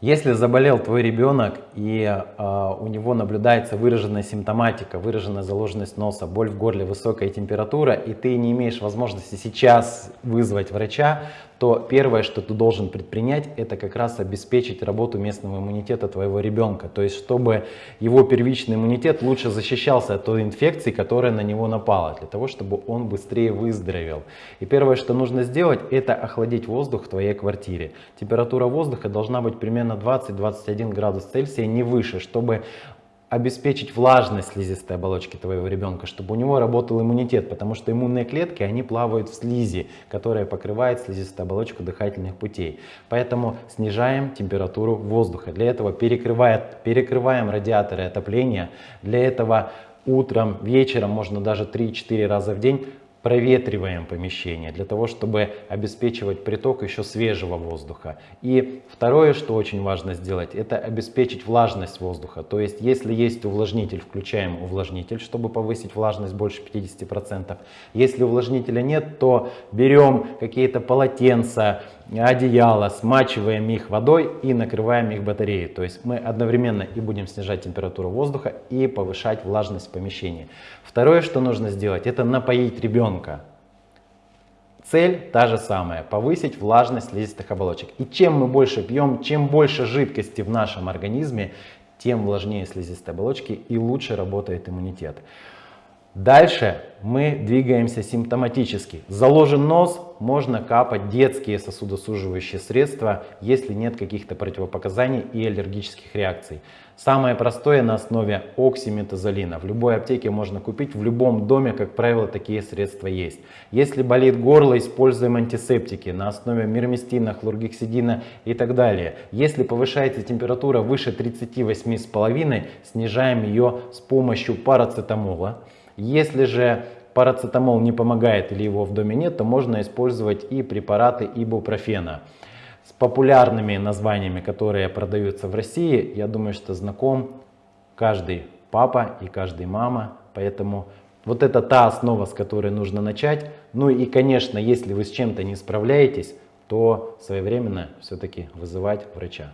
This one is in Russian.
Если заболел твой ребенок и э, у него наблюдается выраженная симптоматика, выраженная заложенность носа, боль в горле, высокая температура, и ты не имеешь возможности сейчас вызвать врача, то первое, что ты должен предпринять, это как раз обеспечить работу местного иммунитета твоего ребенка. То есть, чтобы его первичный иммунитет лучше защищался от той инфекции, которая на него напала, для того, чтобы он быстрее выздоровел. И первое, что нужно сделать, это охладить воздух в твоей квартире. Температура воздуха должна быть примерно 20-21 градус Цельсия, не выше, чтобы обеспечить влажность слизистой оболочки твоего ребенка, чтобы у него работал иммунитет, потому что иммунные клетки, они плавают в слизи, которая покрывает слизистую оболочку дыхательных путей. Поэтому снижаем температуру воздуха. Для этого перекрываем радиаторы отопления. Для этого утром, вечером, можно даже 3-4 раза в день проветриваем помещение для того, чтобы обеспечивать приток еще свежего воздуха. И второе, что очень важно сделать, это обеспечить влажность воздуха. То есть, если есть увлажнитель, включаем увлажнитель, чтобы повысить влажность больше 50%. Если увлажнителя нет, то берем какие-то полотенца, одеяло, смачиваем их водой и накрываем их батареей. То есть мы одновременно и будем снижать температуру воздуха и повышать влажность помещения. Второе, что нужно сделать, это напоить ребенка. Цель та же самая, повысить влажность слизистых оболочек. И чем мы больше пьем, чем больше жидкости в нашем организме, тем влажнее слизистые оболочки и лучше работает иммунитет. Дальше мы двигаемся симптоматически. Заложен нос, можно капать детские сосудосуживающие средства, если нет каких-то противопоказаний и аллергических реакций. Самое простое на основе оксиметазолина. В любой аптеке можно купить, в любом доме, как правило, такие средства есть. Если болит горло, используем антисептики на основе мирмистина, хлоргексидина и так далее. Если повышается температура выше 38,5, снижаем ее с помощью парацетамола. Если же парацетамол не помогает или его в доме нет, то можно использовать и препараты ибупрофена. С популярными названиями, которые продаются в России, я думаю, что знаком каждый папа и каждый мама. Поэтому вот это та основа, с которой нужно начать. Ну и, конечно, если вы с чем-то не справляетесь, то своевременно все-таки вызывать врача.